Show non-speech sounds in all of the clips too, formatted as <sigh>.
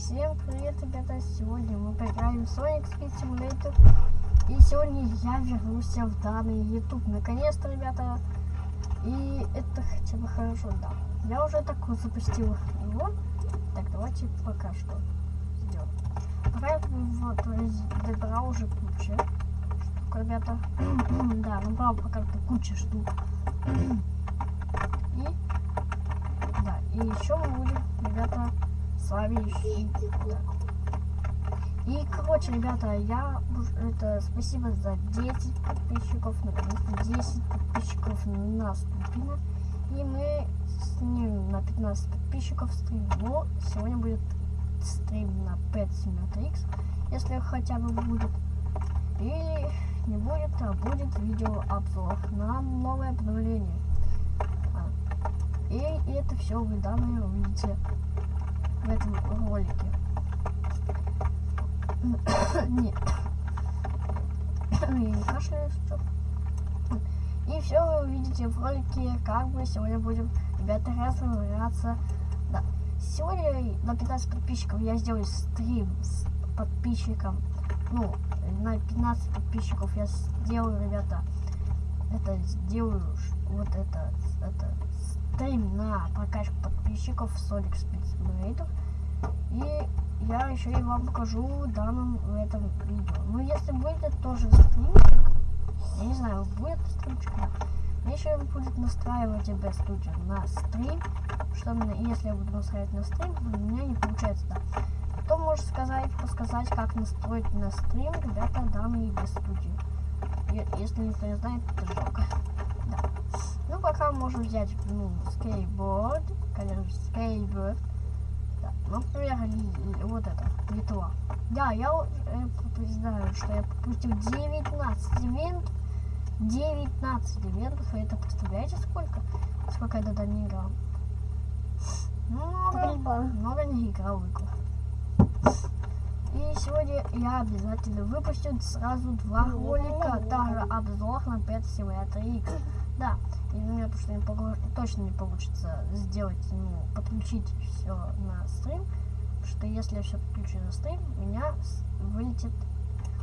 Всем привет, ребята! Сегодня мы поиграем в Sonic Speed Simulator. И сегодня я вернусь в данный YouTube. Наконец-то, ребята. И это хотя бы хорошо, да. Я уже так вот запустил его. Так, давайте пока что сделаем. Пока вот добрал уже кучу штук, ребята. <clears throat> да, набрал пока что кучу штук. <clears throat> И да, и еще мы будем, ребята, вами. И, короче, ребята, я это спасибо за 10 подписчиков, наконец-то 10 подписчиков наступило. И мы снимем на 15 подписчиков стрим. Но сегодня будет стрим на Pet X, если хотя бы будет. Или не будет, а будет видео обзор на новое обновление. А. И, и это все вы данные увидите в этом ролике. <coughs> Нет. <coughs> Я не кашляю, что. И все вы увидите в ролике, как мы сегодня будем, ребята, разбираться. Да. Сегодня на 15 подписчиков я сделаю стрим с подписчиком. Ну, на 15 подписчиков я сделаю, ребята, это сделаю вот это, это стрим на прокачку подписчиков Sonic Speed Simulator. И я еще и вам покажу в данном в этом видео. Ну, если будет тоже стримчик, я не знаю, будет стримчик. Мне еще будет настраивать об студию на стрим, что если я буду настраивать на стрим, у меня не получается, да. Кто может сказать, подсказать, как настроить на стрим, ребята, данные без студии. Если никто не знает, это жалко. Да. Ну, пока можем взять, ну, скейтборд, конечно, скейтборд. Да. Например, вот это, Литва. Да, я э, знаю, что я пропустил 19 ивентов. 19 ивентов, и это представляете сколько? Сколько я тогда не играл? Много, много не играл в игру. И сегодня я обязательно выпущу сразу два ролика, также обзор на 5 Simulator X. Да, и у меня потому не погруж... точно не получится сделать, ну, подключить все на стрим, что если я все подключу на стрим, меня вылетит,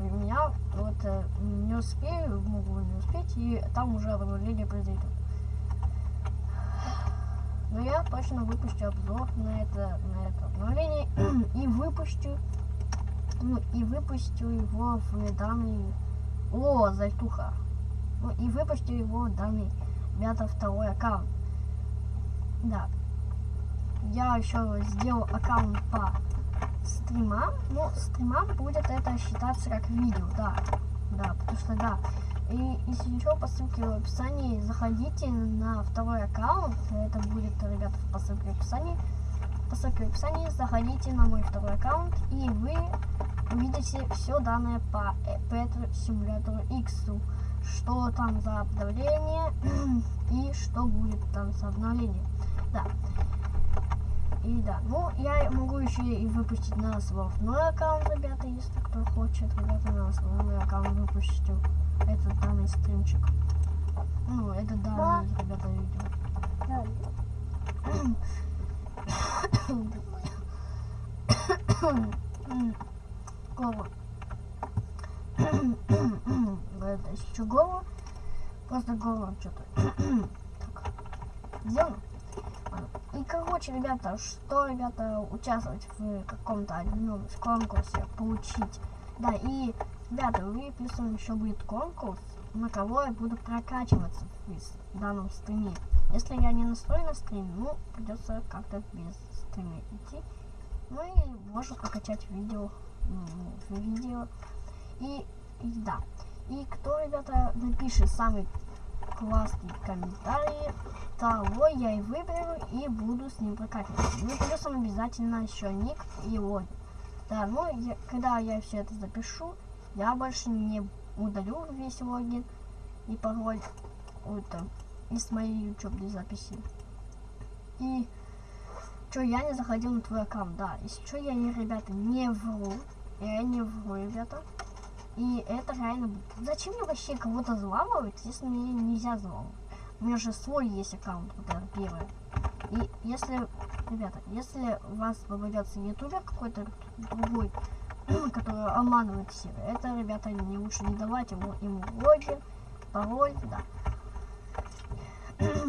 у меня вот э, не успею, могу не успеть, и там уже обновление произойдет. Но я точно выпущу обзор на это, на это обновление <clears throat> и выпущу, ну, и выпущу его в данный, о, зайтуха, и выпустил его данный ребята второй аккаунт. Да. Я еще сделал аккаунт по стримам. Ну, стримам будет это считаться как видео, да. Да, потому что да. И если еще по ссылке в описании заходите на второй аккаунт. Это будет, ребята, по ссылке в описании. По ссылке в описании заходите на мой второй аккаунт и вы увидите все данные по Pet Simulator X что там за обновление <clears throat> и что будет там за обновление. Да. И да, ну я могу еще и выпустить на свой аккаунт, ребята, если кто хочет, ребята, на свой аккаунт выпущу этот данный стримчик. Ну, это данный, ребята, видео. Кого? <coughs> это еще голову. Просто голову что-то. <clears throat> Сделано. И короче, ребята, что, ребята, участвовать в каком-то одном конкурсе, получить. Да, и, ребята, вы плюсом еще будет конкурс, на кого я буду прокачиваться в данном стриме. Если я не настрою на стрим, ну, придется как-то без стрима идти. Ну и можно прокачать видео, ну, видео. И, и да. И кто, ребята, напишет самый классный комментарий, того я и выберу и буду с ним прокатываться. Ну, плюсом обязательно еще ник и логин. Да, ну, я, когда я все это запишу, я больше не удалю весь логин и пароль это, из моей учебной записи. И что, я не заходил на твой аккаунт, да. Если что, я, не, ребята, не вру. Я не вру, ребята. И это реально... Зачем мне вообще кого-то взламывать, если мне нельзя взламывать? У меня же свой есть аккаунт, вот это первое. И если, ребята, если у вас попадется ютубер какой-то другой, <clears throat> который обманывает всех, это, ребята, не лучше не давать ему, ему логин, пароль, да.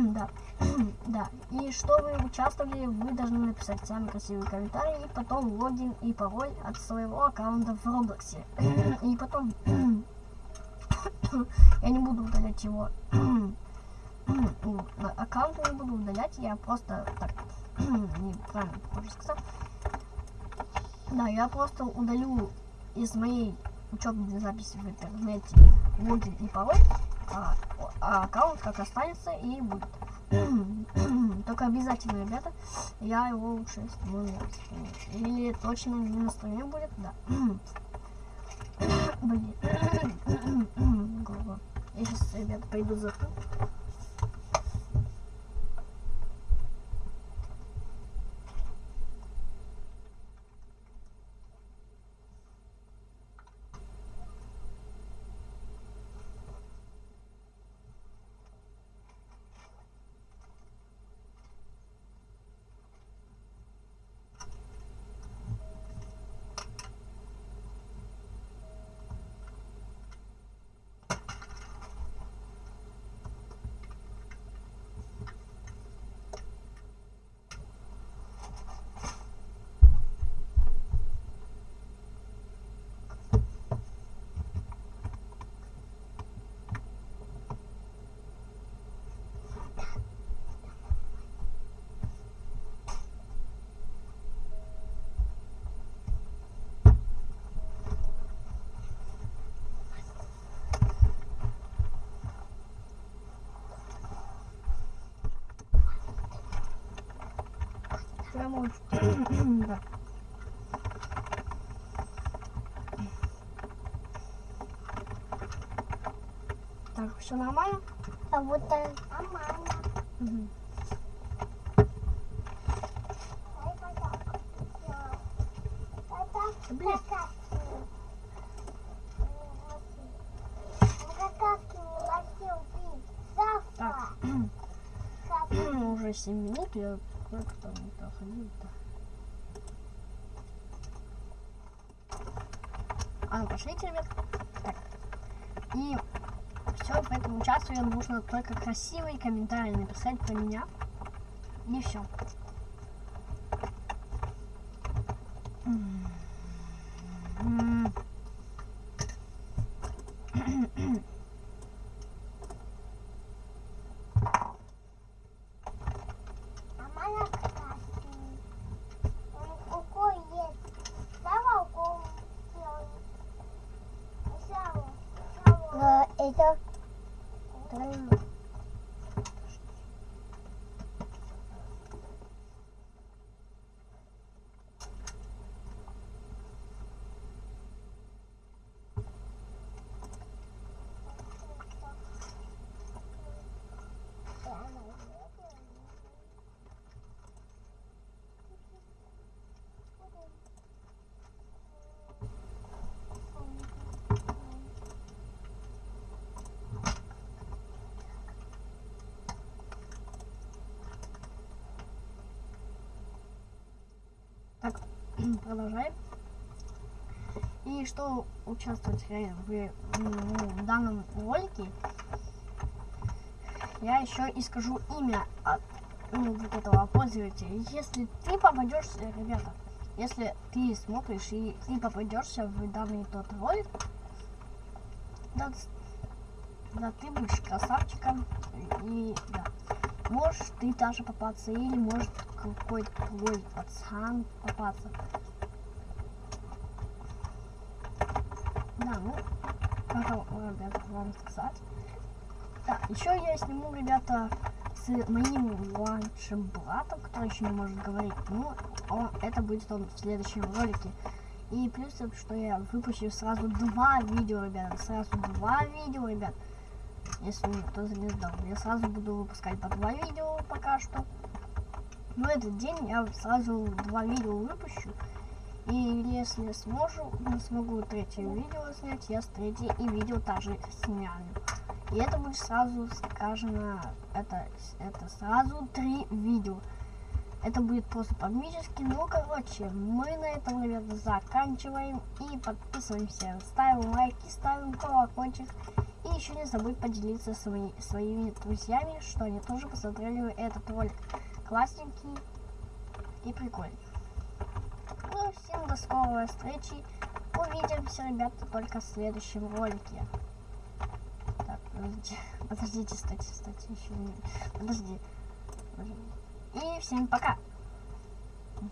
Да. <clears throat> да. И чтобы участвовали, вы должны написать самый красивый комментарий, и потом логин и пароль от своего аккаунта в Роблоксе. <clears throat> и потом <clears throat> я не буду удалять его аккаунт не буду удалять, я просто так неправильно тоже сказал. Да, я просто удалю из моей учебной записи в интернете логин и пароль, а, а аккаунт как останется и будет. <clears throat> Только обязательно, ребята, я его лучше сниму. Или точно не настроение будет, да. <clears throat> Блин. <clears throat> Я сейчас, ребята, пойду за Прямо да. Так, все нормально? А вот так нормально. Угу. Блин. Так. Уже 7 минут, я кое-кто там Да. А ну пошлите, ребят. Так. И все, поэтому участвую нужно только красивые комментарии написать про меня. И все. это продолжаем. И что участвовать в, в данном ролике, я еще и скажу имя от ну, вот этого пользователя. Если ты попадешься, ребята, если ты смотришь и ты попадешься в данный тот ролик, да, да ты будешь красавчиком и да. Можешь ты даже попаться, или может какой-то твой пацан попаться. Да, ну, как ребята, вам сказать. Да, еще я сниму, ребята, с моим младшим братом, который еще не может говорить. Ну, он, это будет он в следующем ролике. И плюс, что я выпущу сразу два видео, ребята. Сразу два видео, ребят если никто не знал. Я сразу буду выпускать по два видео пока что. Но этот день я сразу два видео выпущу. И если сможу, не смогу третье видео снять, я с третьей и видео также снимаю. И это будет сразу, скажем, это, это сразу три видео. Это будет просто по-мически. Ну, короче, мы на этом, наверное, заканчиваем. И подписываемся. Ставим лайки, ставим колокольчик. И еще не забудь поделиться свои, своими друзьями, что они тоже посмотрели этот ролик. Классненький и прикольный. Ну, всем до скорой встречи. Увидимся, ребята, только в следующем ролике. Так, <laughs> подождите, подождите, стойте, стойте, еще не... Подожди. И всем пока.